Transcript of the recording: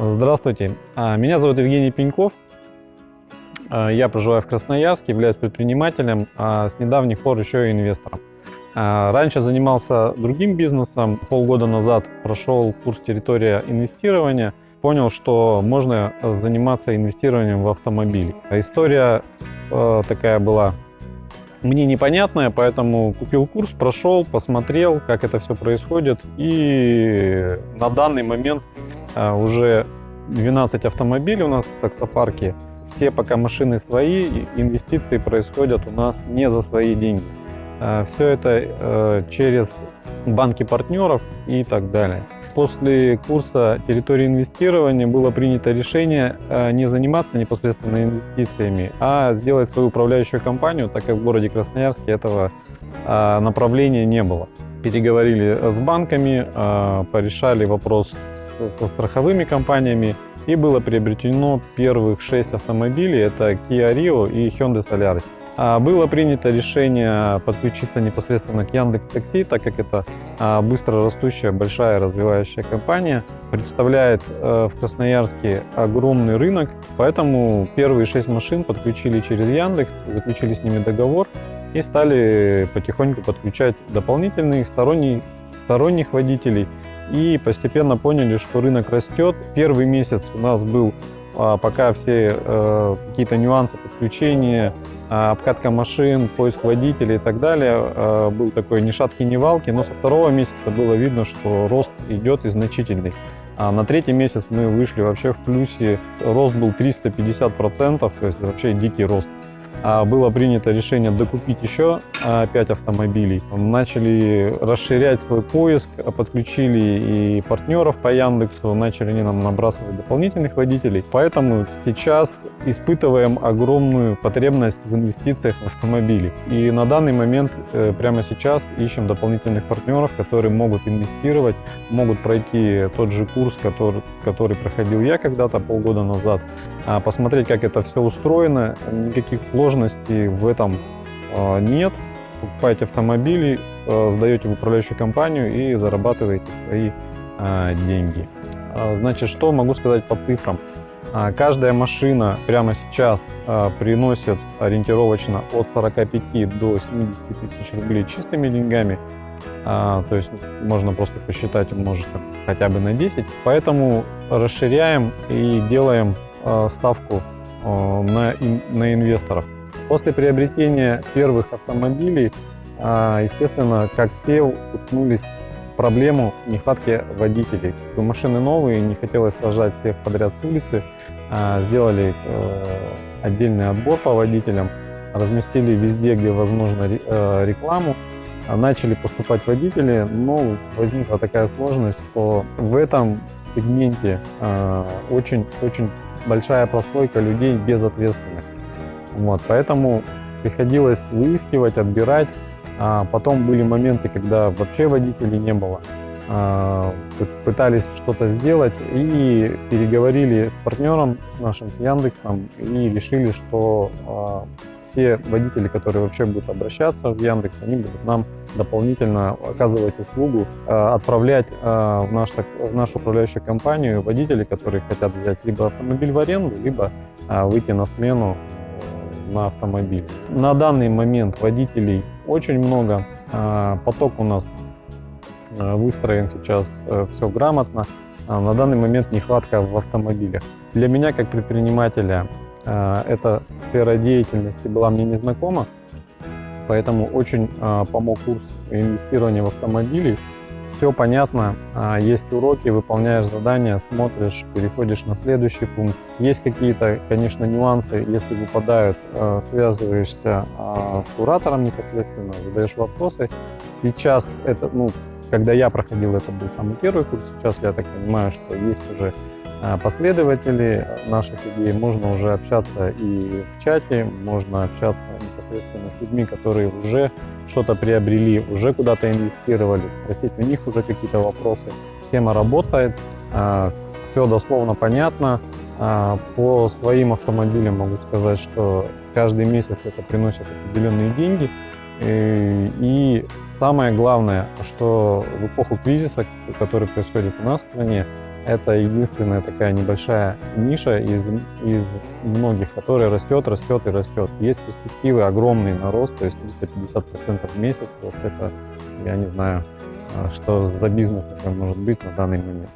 Здравствуйте, А, меня зовут Евгений Пеньков. А, Я проживаю в Красноярске, являюсь предпринимателем, а с недавних пор еще и инвестором. Раньше занимался другим бизнесом, полгода назад прошел курс «Территория инвестирования», понял, что можно заниматься инвестированием в автомобили. История э, такая была мне непонятная, поэтому купил курс, прошел, посмотрел, как это все происходит. И на данный момент уже 12 автомобилей у нас в таксопарке. Все пока машины свои, инвестиции происходят у нас не за свои деньги. Все это э, через банки партнеров и так далее. После курса территории инвестирования было принято решение э, не заниматься непосредственно инвестициями, а сделать свою управляющую компанию, так как в городе Красноярске этого э, направления не было. Переговорили с банками, э, порешали вопрос со страховыми компаниями, и было приобретено первых шесть автомобилей. Это Kia Rio и Hyundai Solaris. А было принято решение подключиться непосредственно к Яндекс Такси, так как это а, быстро растущая, большая, развивающая компания. Представляет э, в Красноярске огромный рынок, поэтому первые шесть машин подключили через Яндекс, заключили с ними договор и стали потихоньку подключать дополнительных сторонних, водителей и постепенно поняли, что рынок растет. Первый месяц у нас был а, пока все э, какие-то нюансы подключения, а, обкатка машин, поиск водителей и так далее, э, был такой ни шатки, ни валки, но со второго месяца было видно, что рост идет и значительный. А на третий месяц мы вышли вообще в плюсе, рост был 350%, то есть вообще дикий рост. А, было принято решение докупить еще 5 а, автомобилей. Начали расширять свой поиск, подключили и партнеров по Яндексу, начали они нам набрасывать дополнительных водителей. Поэтому сейчас испытываем огромную потребность в инвестициях в автомобили. И на данный момент, э, прямо сейчас, ищем дополнительных партнеров, которые могут инвестировать, могут пройти тот же курс, который, который проходил я когда-то полгода назад, а, посмотреть, как это все устроено, никаких сложностей сложностей в этом а, нет. Покупаете автомобили, а, сдаете в управляющую компанию и зарабатываете свои а, деньги. Значит, что могу сказать по цифрам? Каждая машина прямо сейчас приносит ориентировочно от 45 до 70 тысяч рублей чистыми деньгами. То есть можно просто посчитать, умножить хотя бы на 10. Поэтому расширяем и делаем ставку на инвесторов. После приобретения первых автомобилей, а, естественно, как все, уткнулись в проблему нехватки водителей. Машины новые, не хотелось сажать всех подряд с улицы. А, сделали э, отдельный отбор по водителям, разместили везде, где возможно э, рекламу. А, начали поступать водители, но возникла такая сложность, что в этом сегменте очень-очень большая прослойка людей безответственных. Вот, поэтому приходилось выискивать, отбирать. А потом были моменты, когда вообще водителей не было. А, пытались что-то сделать и переговорили с партнером, с нашим, с Яндексом, и решили, что а, все водители, которые вообще будут обращаться в Яндекс, они будут нам дополнительно оказывать услугу, а, отправлять в, наш, в нашу управляющую компанию водителей, которые хотят взять либо автомобиль в аренду, либо выйти на смену на автомобиль. На данный момент водителей очень много. А, поток у нас а, выстроен сейчас э, все грамотно. А, на данный момент нехватка в автомобилях. Для меня, как предпринимателя, эта сфера деятельности была мне незнакома, поэтому очень помог курс инвестирования в автомобили все понятно, а, есть уроки, выполняешь задания, смотришь, переходишь на следующий пункт. Есть какие-то, конечно, нюансы, если выпадают, а, связываешься а, с куратором непосредственно, задаешь вопросы. Сейчас это, ну, когда я проходил, это был самый первый курс, сейчас я так понимаю, что есть уже Э, последователи наших идей, можно уже общаться и в чате, можно общаться непосредственно с людьми, которые уже что-то приобрели, уже куда-то инвестировали, спросить у них уже какие-то вопросы. Схема работает, э, все дословно понятно. Э, по своим автомобилям могу сказать, что каждый месяц это приносит определенные деньги. И самое главное, что в эпоху кризиса, который происходит у нас в стране, это единственная такая небольшая ниша из, из многих, которая растет, растет и растет. Есть перспективы огромные на рост, то есть 350% в месяц рост. Это, я не знаю, а, что за бизнес такой может быть на данный момент.